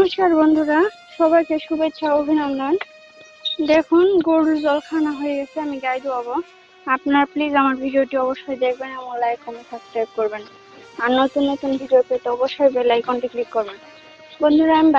নমস্কার বন্ধুরা, সবাইকে শুভেচ্ছা, অভিনন্দন। দেখুন, গরুর জলখানা হয়ে গেছে, আমি গাই ধোয়াবো। আপনার প্লিজ আমার ভিডিওটি অবশ্যই দেখবেন এবং লাইক কমেন্ট সাবস্ক্রাইব করবেন। আর নতুন নতুন ভিডিও পেতে অবশ্যই বেল আইকনটি ক্লিক করবেন। বন্ধুরা, আমি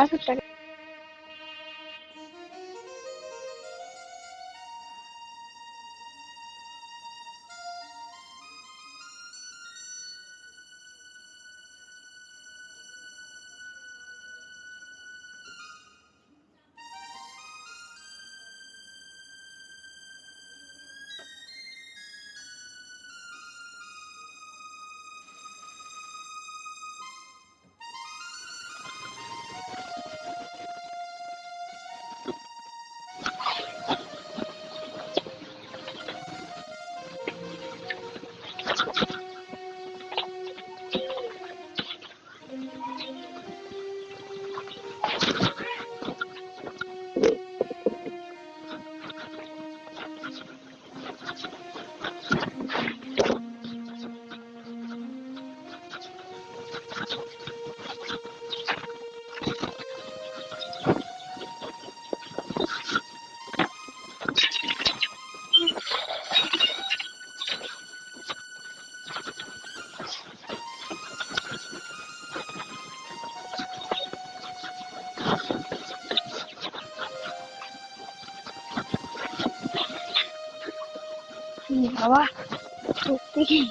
好吧再见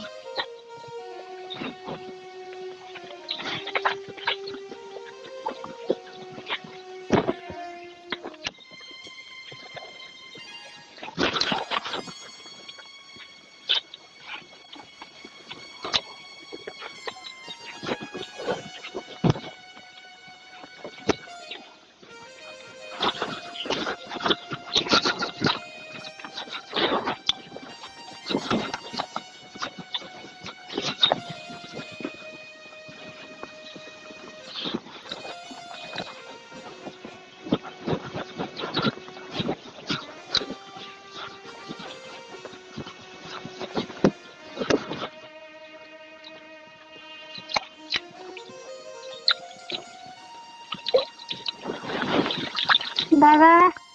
拜拜。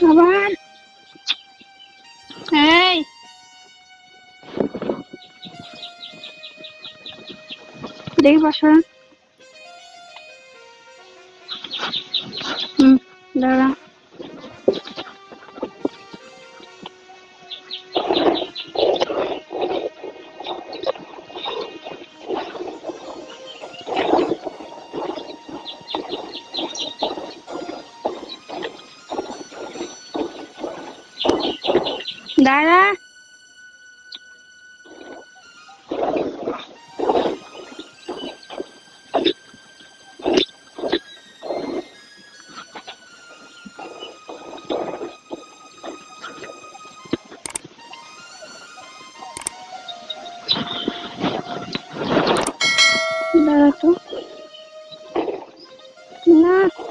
Laban Ê. Đi vào xuống Ừ, đâu rồi Nggak ada. Tuh. Nah.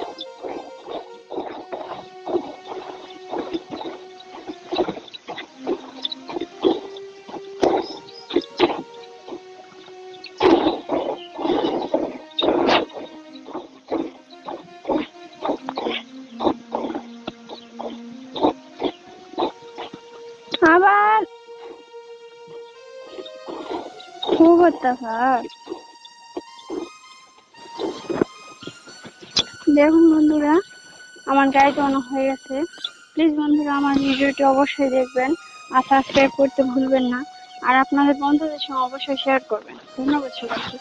দেখুন বন্ধুরা, আমার গাড়ি অনেক হয়ে গেছে। প্লিজ বন্ধুরা, আমার ভিডিওটি অবশ্যই দেখবেন আর সাবস্ক্রাইব করতে ভুলবেন না। আর আপনাদের বন্ধুদের সঙ্গে অবশ্যই শেয়ার করবেন। ধন্যবাদ সবাইকে।